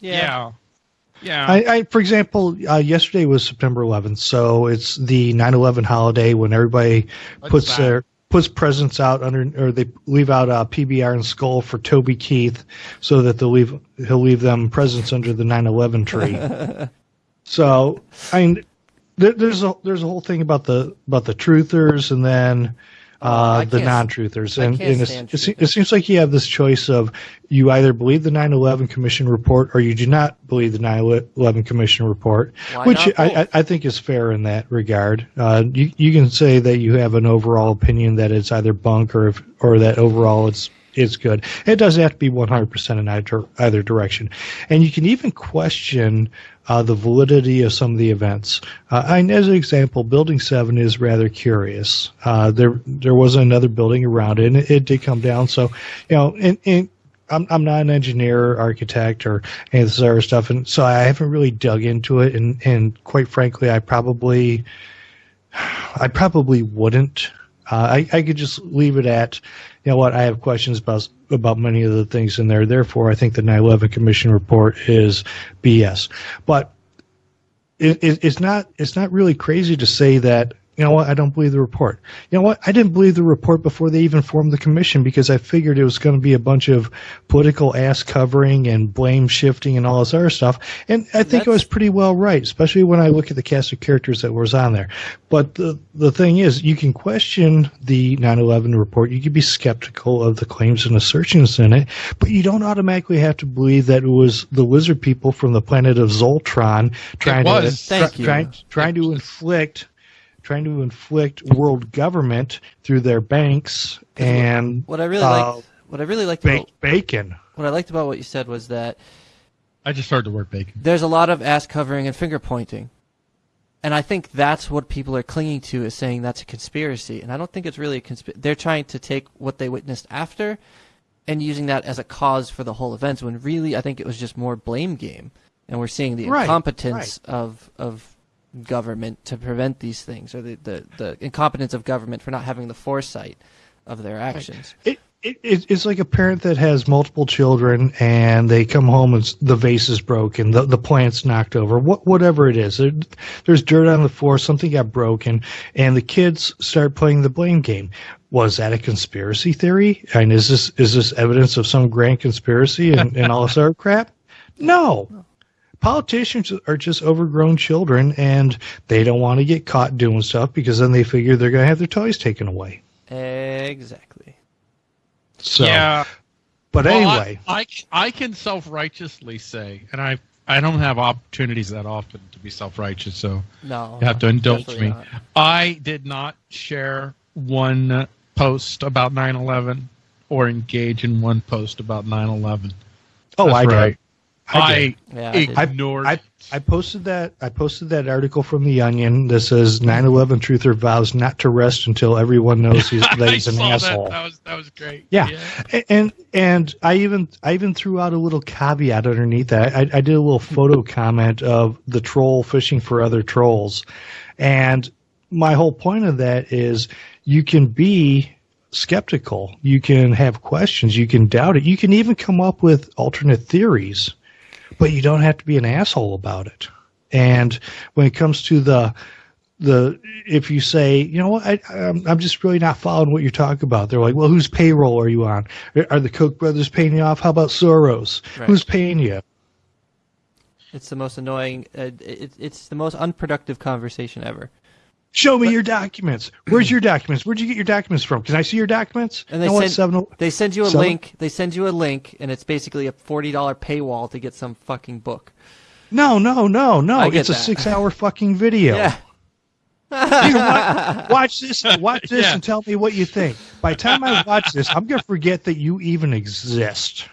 Yeah. Yeah. I, I for example, uh, yesterday was September 11th, so it's the 9/11 holiday when everybody What's puts that? their puts presents out under, or they leave out a PBR and skull for Toby Keith, so that they'll leave he'll leave them presents under the 9/11 tree. so I mean, there, there's a there's a whole thing about the about the truthers and then. Oh, Uh, the non-truthers, and, and it, it seems like you have this choice of you either believe the 9/11 Commission report or you do not believe the 9/11 Commission report, Why which I. I, I think is fair in that regard. Uh, you you can say that you have an overall opinion that it's either bunk or if, or that overall it's it's good. It doesn't have to be 100% in either, either direction, and you can even question uh, the validity of some of the events. Uh, and as an example, Building Seven is rather curious. Uh, there there was another building around it, and it, it did come down. So, you know, and, and I'm I'm not an engineer, architect, or any of this other stuff, and so I haven't really dug into it. And and quite frankly, I probably I probably wouldn't. Uh, I I could just leave it at, you know what, I have questions about about many of the things in there. Therefore, I think the 9/11 Commission report is BS. But it, it, it's not it's not really crazy to say that you know what I don't believe the report. You know what I didn't believe the report before they even formed the commission because I figured it was going to be a bunch of political ass covering and blame shifting and all this other stuff. And I think I was pretty well right, especially when I look at the cast of characters that was on there. But the the thing is, you can question the 9/11 report. You can be skeptical of the claims and assertions in it, but you don't automatically have to believe that it was the lizard people from the planet of Zoltron trying to Thank try- you. trying trying to inflict trying to inflict world government through their banks and What I really uh, liked, what I really liked about bacon. what I liked about what you said was that I just heard the word bacon. there's a lot of ass covering and finger pointing. And I think that's what people are clinging to is saying that's a conspiracy. And I don't think it's really a conspiracy. They're trying to take what they witnessed after and using that as a cause for the whole events when really I think it was just more blame game. And we're seeing the Right, incompetence of of government to prevent these things or the, the, the incompetence of government for not having the foresight of their actions. It, it, it- it's like a parent that has multiple children and they come home and the vase is broken, the, the plant's knocked over, what, whatever it is. There, there's dirt on the floor, something got broken, and the kids start playing the blame game. Was that a conspiracy theory? And is this is this evidence of some grand conspiracy and, and all this other crap? No. Politicians are just overgrown children and they don't want to get caught doing stuff because then they figure they're going to have their toys taken away. Exactly. So, yeah. but Well, anyway, I, I, I can self righteously say, and I I don't have opportunities that often to be self righteous, so No. you have to indulge me. not. I did not share one post about 9 11 or engage in one post about 9 11. oh, I right. did. I did. Yeah, I ignored. I, I posted that I posted that article from the Onion that says 9/11 truther vows not to rest until everyone knows he's, that he's an saw asshole. That. that was that was great. Yeah. A- And and I even I even threw out a little caveat underneath that. I, I did a little photo comment of the troll fishing for other trolls, and my whole point of that is you can be skeptical, you can have questions, you can doubt it, you can even come up with alternate theories, but you don't have to be an asshole about it. And when it comes to the the if you say, you know what, I, I'm, I'm just really not following what you're talking about. They're like, well, whose payroll are you on? Are- Are the Koch brothers paying you off? How about Soros? Right. Who's paying you? It's the most annoying. Uh, it, it's the most unproductive conversation ever. Show me your documents. Where's your documents? Where'd you get your documents from? Can I see your documents? And they what, send seven- oh- they send you a seven- link. They send you a link, and it's basically a forty dollar paywall to get some fucking book. No, no, no, no. It's a six hour fucking video. Yeah, Here, watch, watch this. Watch this Yeah. and tell me what you think. By the time I watch this, I'm gonna forget that you even exist.